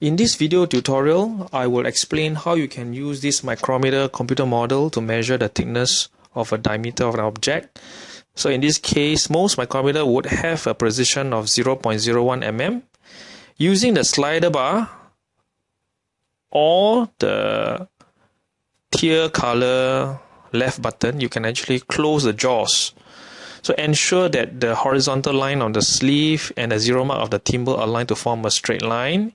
In this video tutorial, I will explain how you can use this micrometer computer model to measure the thickness of a diameter of an object. So in this case, most micrometer would have a precision of 0.01 mm. Using the slider bar or the teal color left button, you can actually close the jaws. So ensure that the horizontal line on the sleeve and the zero mark of the thimble align to form a straight line.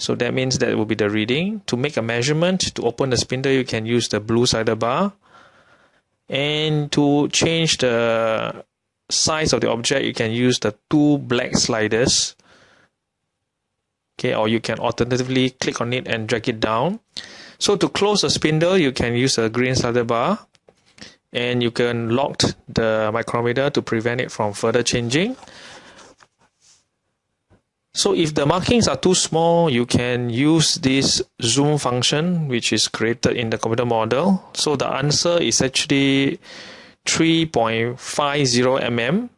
So that means that will be the reading. To make a measurement, to open the spindle, you can use the blue slider bar. And to change the size of the object, you can use the two black sliders. Okay, or you can alternatively click on it and drag it down. So to close the spindle, you can use a green slider bar and you can lock the micrometer to prevent it from further changing. So if the markings are too small, you can use this zoom function which is created in the computer model. So the answer is actually 3.50 mm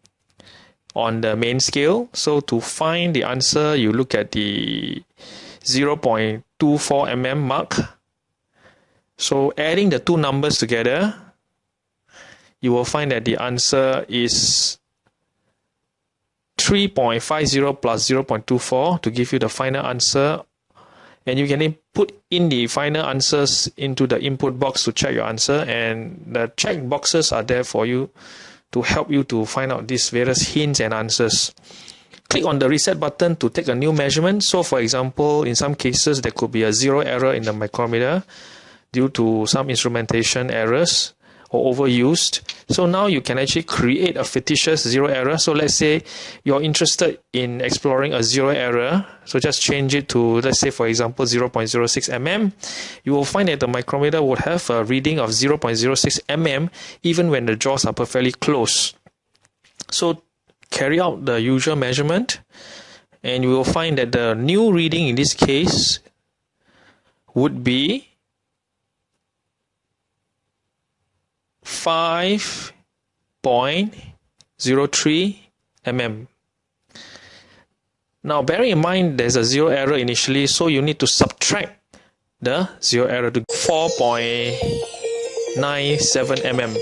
on the main scale. So to find the answer, you look at the 0.24 mm mark. So adding the two numbers together, you will find that the answer is 3.50 plus 0.24 to give you the final answer. And you can put in the final answers into the input box to check your answer. And the check boxes are there for you to help you to find out these various hints and answers. Click on the reset button to take a new measurement. So for example in some cases there could be a zero error in the micrometer due to some instrumentation errors or overused. So now you can actually create a fictitious zero error. So let's say you're interested in exploring a zero error. So just change it to, let's say, for example, 0.06 mm. You will find that the micrometer would have a reading of 0.06 mm even when the jaws are perfectly closed. So carry out the usual measurement and you will find that the new reading in this case would be 5.03 mm. Now bearing in mind there's a zero error initially so you need to subtract the zero error to 4.97 mm.